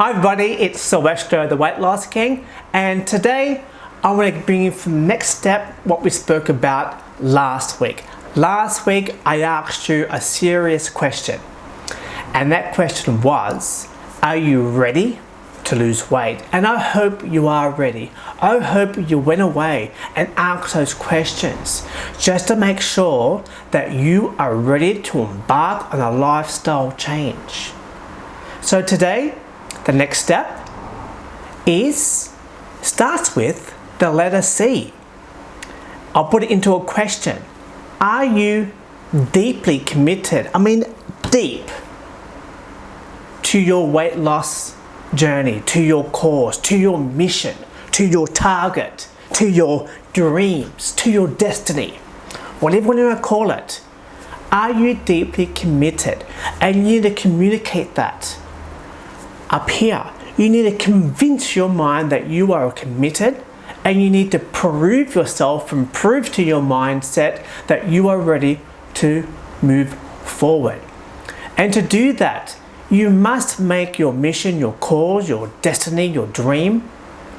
Hi everybody, it's Sylvester the Weight Loss King and today I want to bring you the next step what we spoke about last week. Last week I asked you a serious question and that question was are you ready to lose weight and I hope you are ready. I hope you went away and asked those questions just to make sure that you are ready to embark on a lifestyle change. So today the next step is starts with the letter C. I'll put it into a question. Are you deeply committed, I mean deep, to your weight loss journey, to your cause, to your mission, to your target, to your dreams, to your destiny, whatever you want to call it. Are you deeply committed? And you need to communicate that up here. You need to convince your mind that you are committed and you need to prove yourself and prove to your mindset that you are ready to move forward. And to do that, you must make your mission, your cause, your destiny, your dream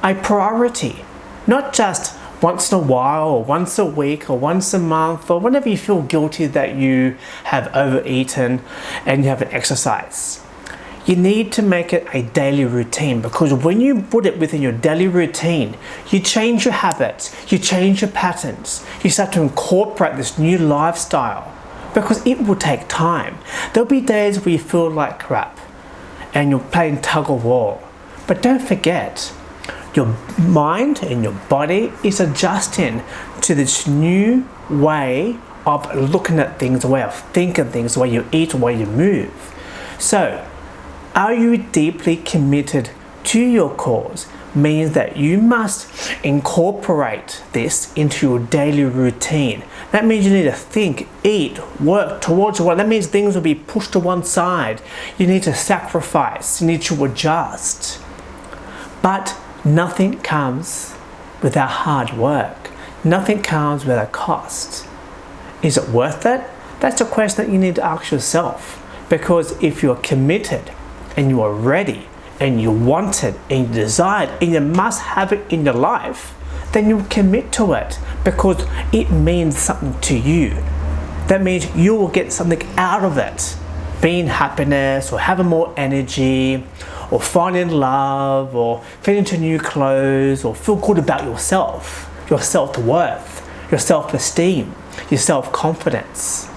a priority. Not just once in a while or once a week or once a month or whenever you feel guilty that you have overeaten and you haven't exercised you need to make it a daily routine because when you put it within your daily routine, you change your habits, you change your patterns, you start to incorporate this new lifestyle because it will take time. There'll be days where you feel like crap and you're playing tug of war. But don't forget, your mind and your body is adjusting to this new way of looking at things, the way of thinking things, the way you eat, the way you move. So are you deeply committed to your cause? Means that you must incorporate this into your daily routine. That means you need to think, eat, work towards what. That means things will be pushed to one side. You need to sacrifice, you need to adjust. But nothing comes without hard work. Nothing comes without cost. Is it worth it? That's a question that you need to ask yourself. Because if you're committed, and you are ready and you want it and you desire it and you must have it in your life, then you commit to it because it means something to you. That means you will get something out of it. Being happiness or having more energy or finding love or fitting into new clothes or feel good about yourself, your self-worth, your self-esteem, your self-confidence.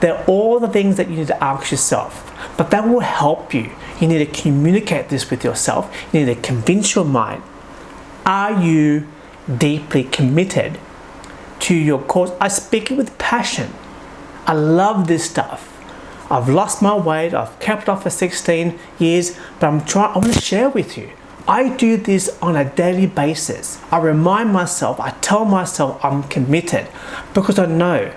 They're all the things that you need to ask yourself but that will help you. You need to communicate this with yourself. You need to convince your mind. Are you deeply committed to your cause? I speak it with passion. I love this stuff. I've lost my weight. I've kept off for 16 years, but I'm trying, I want to share with you. I do this on a daily basis. I remind myself, I tell myself I'm committed because I know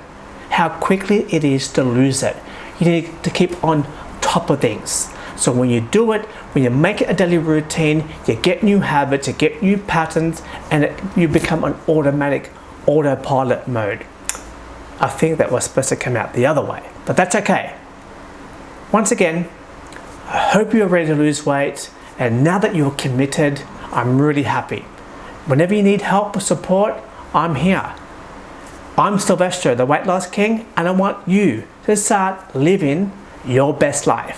how quickly it is to lose it. You need to keep on top of things. So when you do it, when you make it a daily routine, you get new habits, you get new patterns, and it, you become an automatic autopilot mode. I think that was supposed to come out the other way, but that's okay. Once again, I hope you're ready to lose weight, and now that you're committed, I'm really happy. Whenever you need help or support, I'm here. I'm Sylvester, the Weight Loss King, and I want you to start living your best life.